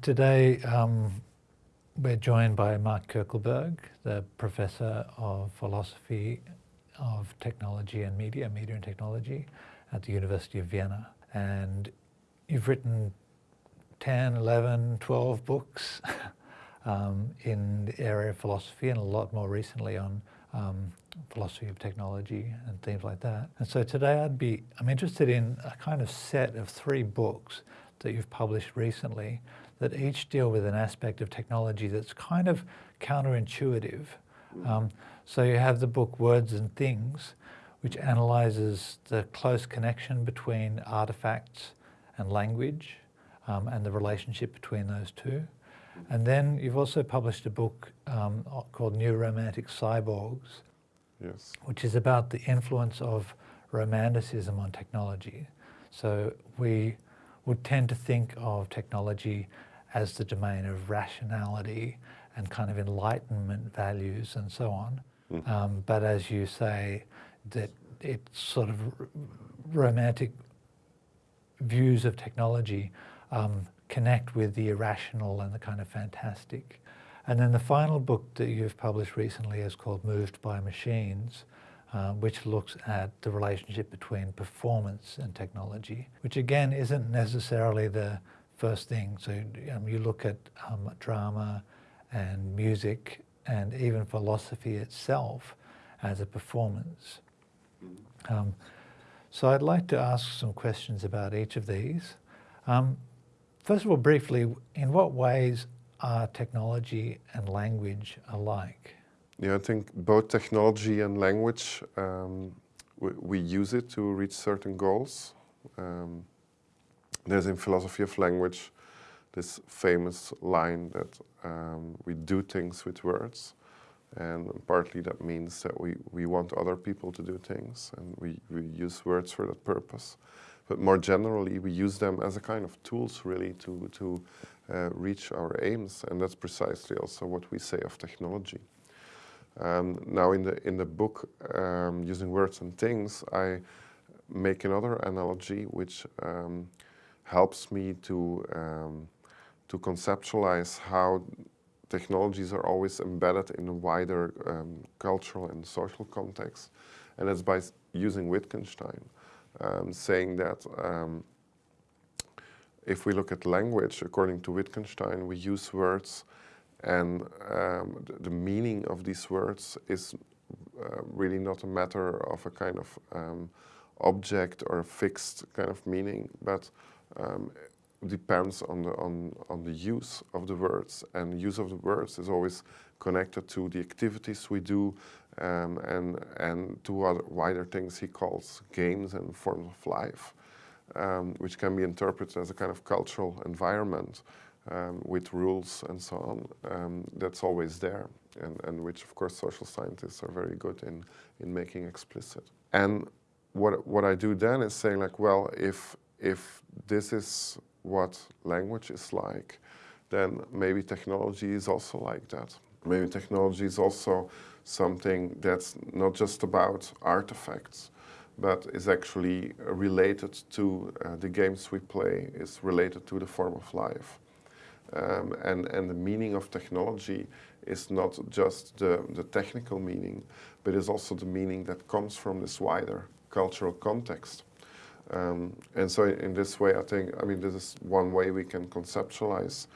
Today um, we're joined by Mark Coeckelbergh, the Professor of Philosophy of Technology and Media, Media and Technology at the University of Vienna. And you've written 10, 11, 12 books um, in the area of philosophy and a lot more recently on um, philosophy of technology and things like that. And so today I'd be, I'm interested in a kind of set of three books that you've published recently that each deal with an aspect of technology that's kind of counterintuitive. Um, so you have the book Words and Things, which analyzes the close connection between artifacts and language um, and the relationship between those two. And then you've also published a book um, called New Romantic Cyborgs, yes. which is about the influence of romanticism on technology. So we would tend to think of technology as the domain of rationality and kind of enlightenment values and so on. Mm. Um, but as you say, that it's sort of romantic views of technology um, connect with the irrational and the kind of fantastic. And then the final book that you've published recently is called Moved by Machines, uh, which looks at the relationship between performance and technology, which again isn't necessarily the first thing. So um, you look at um, drama and music and even philosophy itself as a performance. Um, so I'd like to ask some questions about each of these. Um, first of all, briefly, in what ways are technology and language alike? Yeah, I think both technology and language, um, we, we, use it to reach certain goals. Um, there's in philosophy of language this famous line that um, we do things with words and partly that means that we, we want other people to do things and we, we use words for that purpose. But more generally, we use them as a kind of tools really to, to uh, reach our aims and that's precisely also what we say of technology. Um, now in the, in the book, um, Using Words and Things, I make another analogy which um, helps me to, um, to conceptualize how technologies are always embedded in a wider um, cultural and social context. And that's by using Wittgenstein, um, saying that um, if we look at language, according to Wittgenstein, we use words and um, the, the, meaning of these words is uh, really not a matter of a kind of um, object or a fixed kind of meaning, but um, depends on the, on, on the use of the words. And use of the words is always connected to the activities we do um, and, and to other wider things he calls games and forms of life, um, which can be interpreted as a kind of cultural environment um, with rules and so on. Um, that's always there and, and which of course social scientists are very good in, in making explicit. And what, what I do then is saying like, well, if, if this is what language is like, then maybe technology is also like that. Maybe technology is also something that's not just about artifacts, but is actually related to uh, the games we play, is related to the form of life. Um, and, and the meaning of technology is not just the, the technical meaning, but is also the meaning that comes from this wider cultural context. Um, and so in this way, I think, I mean, this is one way we can conceptualize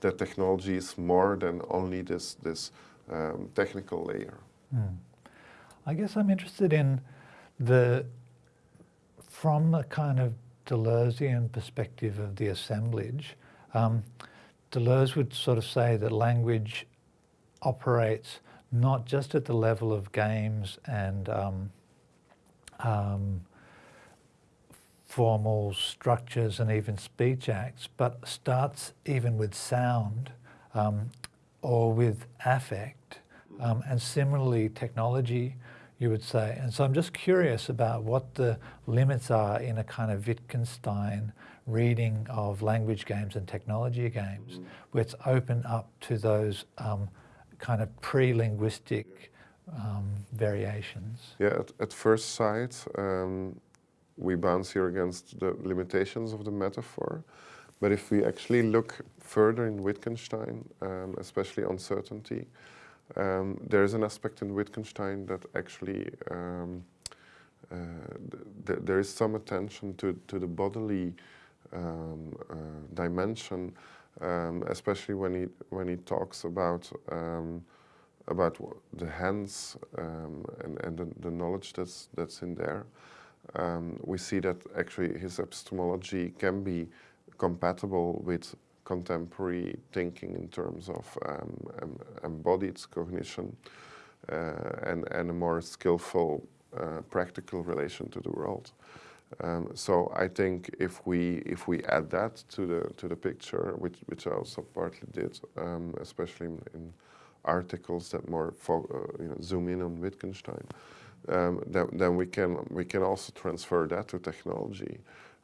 that technology is more than only this, this um, technical layer. Mm. I guess I'm interested in the, from the kind of Deleuzean perspective of the assemblage, um, Deleuze would sort of say that language operates not just at the level of games and um, um, formal structures and even speech acts, but starts even with sound um, or with affect. Um, and similarly, technology, you would say. And so I'm just curious about what the limits are in a kind of Wittgenstein reading of language games and technology games, mm -hmm. where it's open up to those um, kind of pre-linguistic um, variations. Yeah, at, at first sight, um, we bounce here against the limitations of the metaphor. But if we actually look further in Wittgenstein, um, especially On Certainty, um, there is an aspect in Wittgenstein that actually um, uh, th there is some attention to, to the bodily um, uh, dimension, um, especially when he when he talks about um, about the hands um, and, and the, the, knowledge that's that's in there. Um, we see that actually his epistemology can be compatible with contemporary thinking in terms of um, embodied cognition uh, and, and a more skillful uh, practical relation to the world. Um, so I think if we if we add that to the to the picture, which which I also partly did, um, especially in, in, articles that more uh, you know, zoom in on Wittgenstein, um, then, then we can we can also transfer that to technology.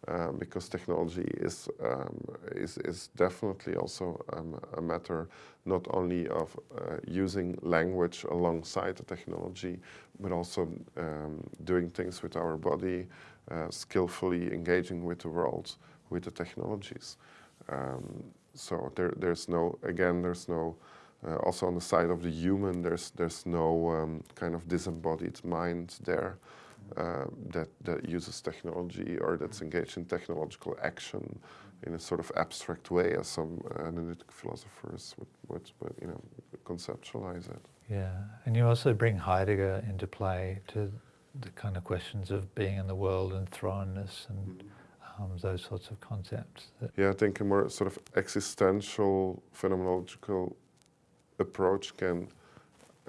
Um, because technology is, um, is, is definitely also um, a matter not only of uh, using language alongside the technology, but also um, doing things with our body, uh, skillfully engaging with the world, with the technologies. Um, so there, there's no, again, there's no, uh, also on the side of the human, there's, there's no um, kind of disembodied mind there. Uh, that, that uses technology or that's engaged in technological action in a sort of abstract way as some analytic philosophers would, would, would, you know, conceptualize it. Yeah, and you also bring Heidegger into play to the kind of questions of being in the world and thrownness and mm -hmm. um, those sorts of concepts. Yeah, I think a more sort of existential phenomenological approach can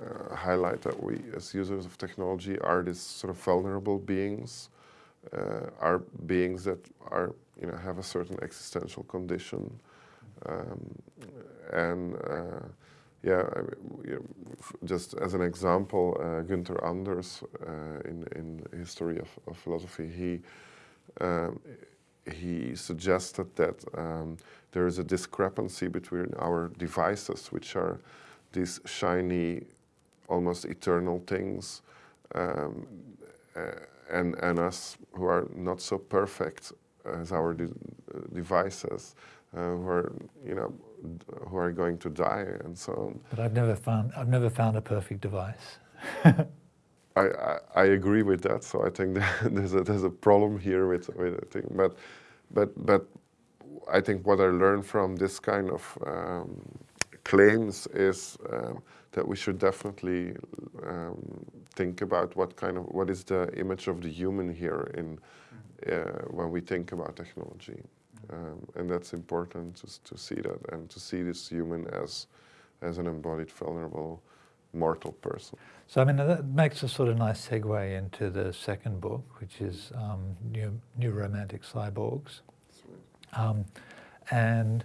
uh, highlight that we, as users of technology, are these sort of vulnerable beings, uh, are beings that are, you know, have a certain existential condition, um, and uh, yeah, I mean, just as an example, uh, Günther Anders, uh, in in history of, of philosophy, he um, he suggested that um, there is a discrepancy between our devices, which are these shiny almost eternal things um, uh, and, and us who are not so perfect as our de devices, uh, who are, you know, who are going to die and so on. But I've never found, I've never found a perfect device. I, I, agree with that. So I think there's a, there's a problem here with, with. But, but, but I think what I learned from this kind of um, claims is um, that we should definitely um, think about what kind of what is the image of the human here in uh, when we think about technology, um, and that's important to, to see that and to see this human as as an embodied, vulnerable, mortal person. So I mean that makes a sort of nice segue into the second book, which is um, New, New Romantic Cyborgs, um, and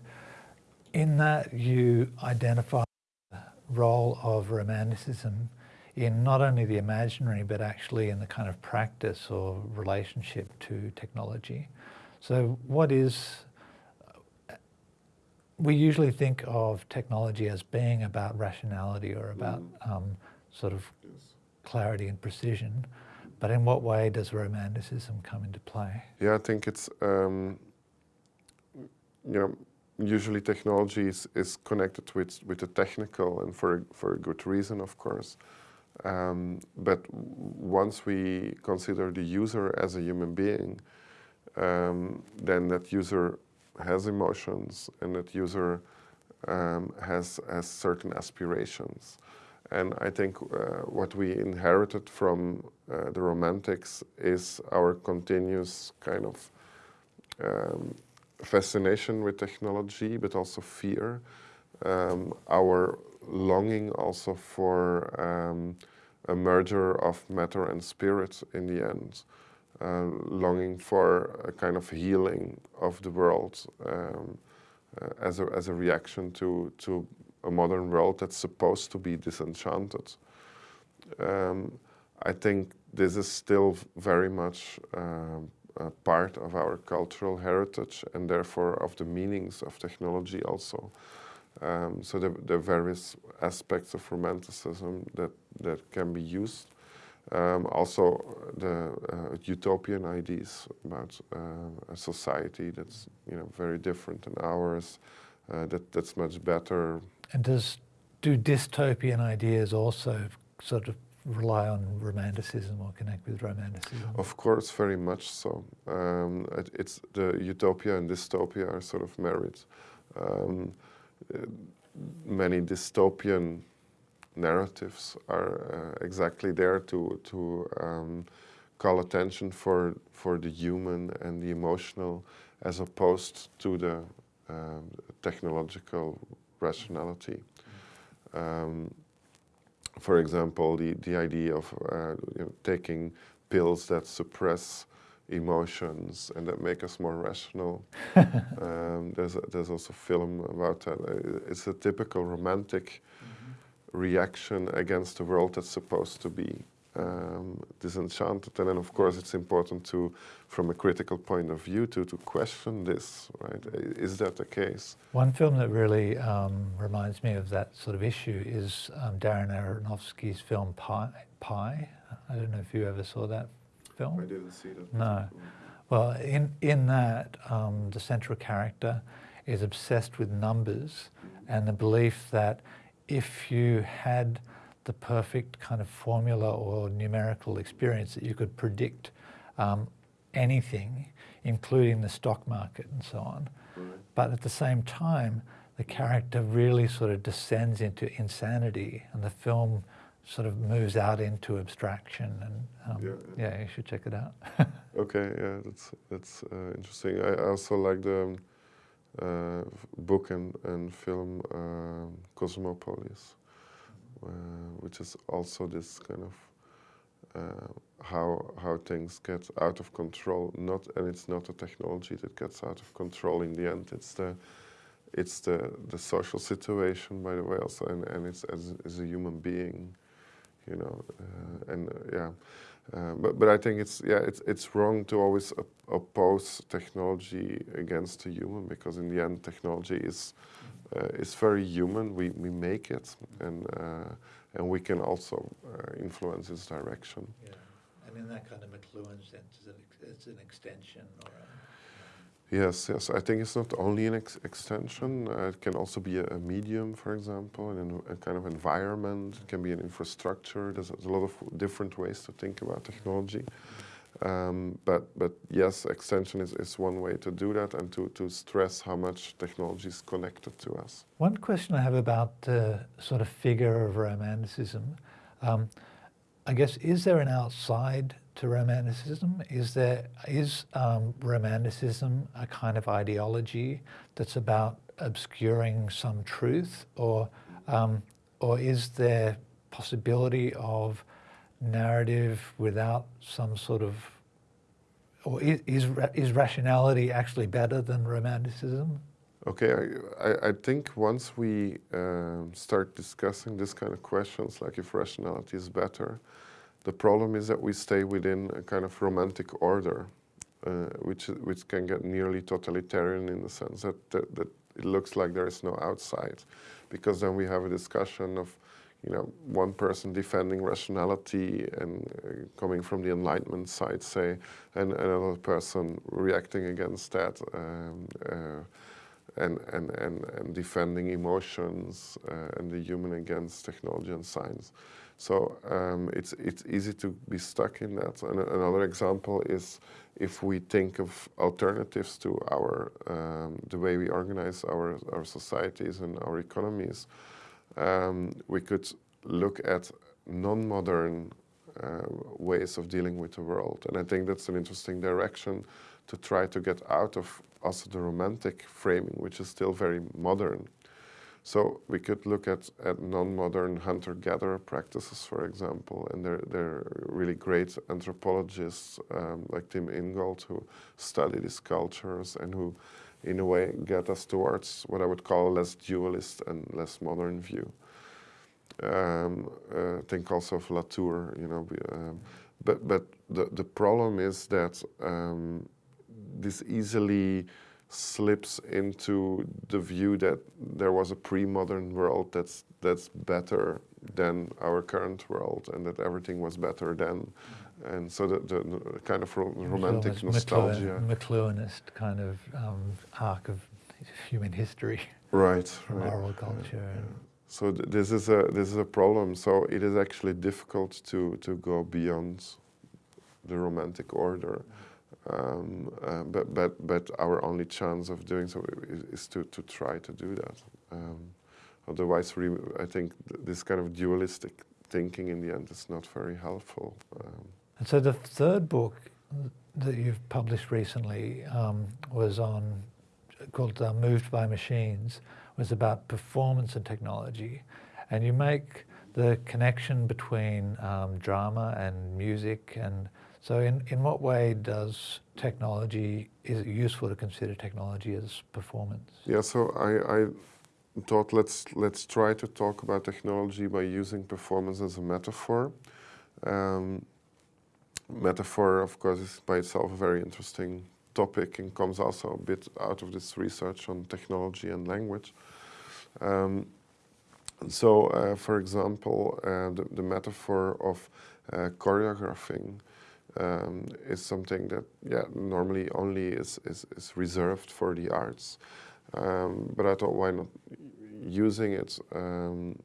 in that you identify the role of Romanticism in not only the imaginary but actually in the kind of practice or relationship to technology. So what is, we usually think of technology as being about rationality or about mm. um, sort of clarity and precision, but in what way does Romanticism come into play? Yeah, I think it's, um, you know, usually technology is, is connected with, with the technical and for, for a good reason, of course. Um, but once we consider the user as a human being, um, then that user has emotions and that user um, has, has certain aspirations. And I think uh, what we inherited from uh, the Romantics is our continuous kind of um, fascination with technology, but also fear. Um, our longing also for um, a merger of matter and spirit in the end. Uh, longing for a kind of healing of the world um, uh, as, a, as a reaction to, to a modern world that's supposed to be disenchanted. Um, I think this is still very much um, part of our cultural heritage and therefore of the meanings of technology also. Um, so the, the various aspects of romanticism that, that can be used. Um, also, the uh, utopian ideas about uh, a society that's you know very different than ours, uh, that that's much better. And does do dystopian ideas also sort of rely on romanticism or connect with romanticism? Of course, very much so. Um, it, it's the utopia and dystopia are sort of married. Um, many dystopian narratives are uh, exactly there to to um, call attention for for the human and the emotional, as opposed to the um, technological rationality. Um, for example, the the idea of uh, you know, taking pills that suppress emotions and that make us more rational. um, there's a, there's also a film about that. It's a typical romantic reaction against a world that's supposed to be um, disenchanted. And then, of course, it's important to, from a critical point of view, to, to question this, right? Is that the case? One film that really um, reminds me of that sort of issue is um, Darren Aronofsky's film Pi. Pi. I don't know if you ever saw that film. I didn't see that. No. Well, in, in that, um, the central character is obsessed with numbers and the belief that if you had the perfect kind of formula or numerical experience that you could predict um, anything, including the stock market and so on. But at the same time, the character really sort of descends into insanity and the film sort of moves out into abstraction and um, yeah, yeah. yeah, you should check it out. okay, yeah, that's, that's uh, interesting. I also like the um, book and, and film uh, Cosmopolis, uh, which is also this kind of how how things get out of control. Not and it's not a technology that gets out of control in the end. It's the it's the the social situation, by the way, also, and and it's as as a human being, you know, uh, and uh, yeah. Uh, but but I think it's yeah it's it's wrong to always op oppose technology against the human because in the end technology is uh, is very human. We we make it and uh, and we can also uh, influence its direction. Yeah, and in that kind of McLuhan sense, it's an extension or. A Yes, yes. I think it's not only an ex extension. Uh, it can also be a, a, medium, for example, and a kind of environment. It can be an infrastructure. There's, a lot of different ways to think about technology. Um, but, but yes, extension is, is one way to do that and to, to stress how much technology is connected to us. One question I have about the sort of figure of romanticism, um, I guess, is there an outside to romanticism? Is there is um, romanticism a kind of ideology that's about obscuring some truth, or um, or is there possibility of narrative without some sort of or is is, rationality actually better than romanticism? Okay, I, I think once we um, start discussing this kind of questions, like if rationality is better, the problem is that we stay within a kind of romantic order, uh, which, which can get nearly totalitarian in the sense that, that, that it looks like there is no outside. Because then we have a discussion of, you know, one person defending rationality and uh, coming from the Enlightenment side, say, and another person reacting against that um, uh, and, and, and, and defending emotions uh, and the human against technology and science. So um, it's, it's easy to be stuck in that. And another example is if we think of alternatives to our, um, the way we organize our, our societies and our economies, um, we could look at non-modern uh, ways of dealing with the world. And I think that's an interesting direction to try to get out of also the romantic framing, which is still very modern. So we could look at, at non-modern hunter-gatherer practices, for example, and they're, they're really great anthropologists um, like Tim Ingold who study these cultures and who, in a way, get us towards what I would call a less dualist and less modern view. Um, uh, think also of Latour, you know, um, but, but the, the problem is that um, this easily slips into the view that there was a pre-modern world that's that's better than our current world and that everything was better then. And so the, the, the kind of ro romantic nostalgia. McLuhanist kind of um, arc of human history. Right. right. Moral culture. Yeah. So th this is a this is a problem. So it is actually difficult to to go beyond the romantic order. Um, uh, but but but our only chance of doing so is, is to to try to do that. Um, otherwise, I think th this kind of dualistic thinking in the end is not very helpful. Um, and so the third book that you've published recently um, was on called uh, Moved by Machines was about performance and technology. And you make the connection between um, drama and music. And so in, in what way does technology, is it useful to consider technology as performance? Yeah, so I, I thought let's, let's try to talk about technology by using performance as a metaphor. Um, metaphor, of course, is by itself a very interesting topic and comes also a bit out of this research on technology and language. Um, so, uh, for example, uh, the, the, metaphor of uh, choreographing um, is something that, yeah, normally only is, is, is reserved for the arts. Um, but I thought, why not using it? Um,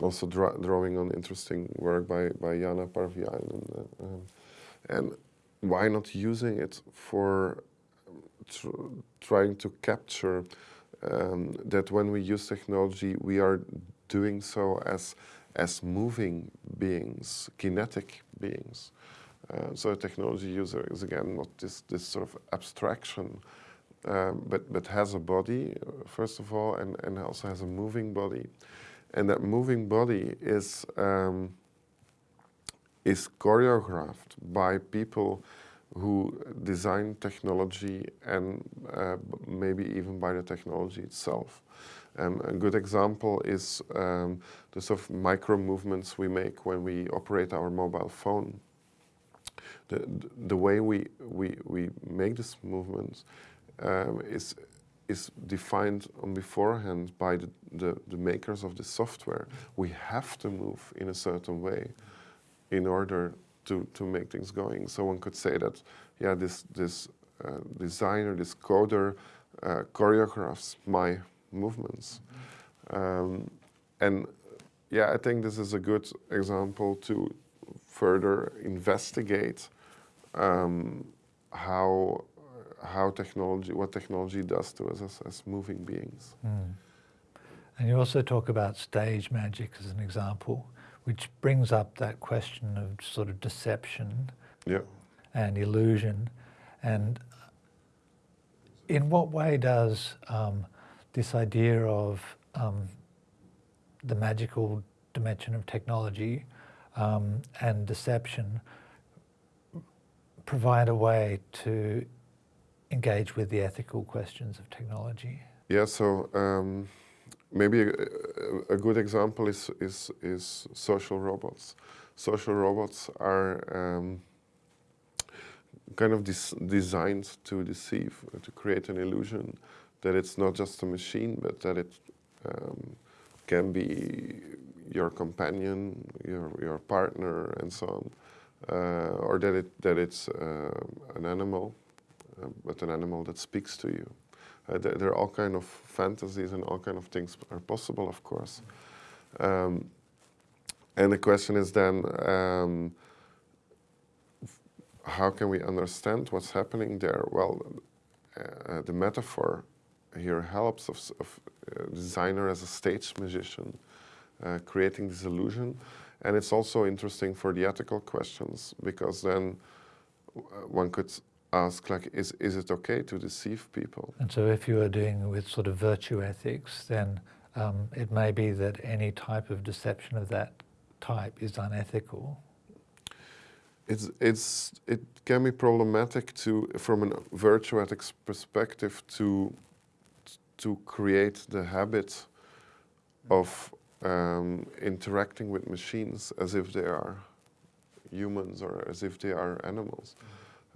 also dra drawing on interesting work by, by Jaana Parviainen. Uh, and why not using it for tr trying to capture um, that when we use technology, we are doing so as, as moving beings, kinetic beings. Uh, so a technology user is again not this, this sort of abstraction, um, but, but has a body, uh, first of all, and, and also has a moving body. And that moving body is, um, is choreographed by people who design technology and uh, maybe even by the technology itself. Um, a good example is um, the sort of micro movements we make when we operate our mobile phone. The, the way we, we, we make these movements um, is, is defined on beforehand by the, the, the makers of the software. We have to move in a certain way in order to, to make things going. So one could say that, yeah, this, this uh, designer, this coder uh, choreographs my movements. Um, and yeah, I think this is a good example to further investigate um, how how technology, what technology does to us as, as moving beings. Mm. And you also talk about stage magic as an example which brings up that question of sort of deception yeah. and illusion. And in what way does um, this idea of um, the magical dimension of technology um, and deception provide a way to engage with the ethical questions of technology? Yeah, so um, maybe a, a, good example is, is, is social robots. Social robots are um, kind of designed to deceive, to create an illusion that it's not just a machine, but that it um, can be your companion, your, your partner, and so on. Uh, or that, it, that it's uh, an animal, uh, but an animal that speaks to you. Uh, there, there, are all kind of fantasies and all kind of things are possible, of course. Um, and the question is then, um, how can we understand what's happening there? Well, uh, the metaphor here helps of, of designer as a stage musician, uh, creating this illusion. And it's also interesting for the ethical questions because then uh, one could ask like, is, is it okay to deceive people? And so if you are doing with sort of virtue ethics, then um, it may be that any type of deception of that type is unethical. It's, it's, it can be problematic to, from a virtue ethics perspective to, to create the habit of um, interacting with machines as if they are humans or as if they are animals.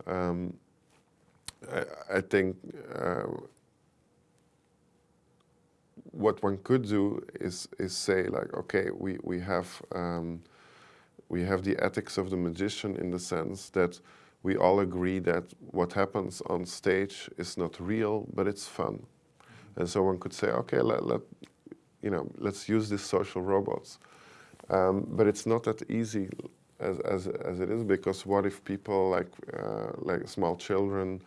Um, I, I think uh, what one could do is is say like, okay, we we have um, we have the ethics of the magician in the sense that we all agree that what happens on stage is not real, but it's fun. And so one could say, okay, let, let you know, let's use these social robots. Um, but it's not that easy as, as, as it is because what if people like, uh, like small children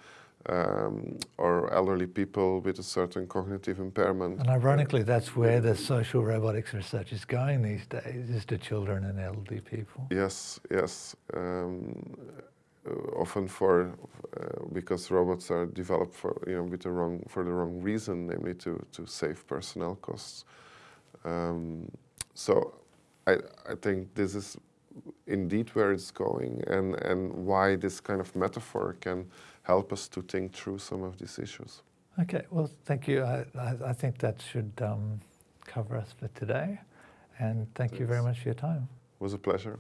um, or elderly people with a certain cognitive impairment. And ironically, that's where the social robotics research is going these days, is to children and elderly people. Yes, yes. Um, often for uh, because robots are developed for you know with the wrong for the wrong reason, namely to to save personnel costs. Um, so, I I think this is indeed where it's going, and and why this kind of metaphor can help us to think through some of these issues. Okay, well, thank you. I, I, I think that should um, cover us for today. And thank Thanks. you very much for your time. It was a pleasure.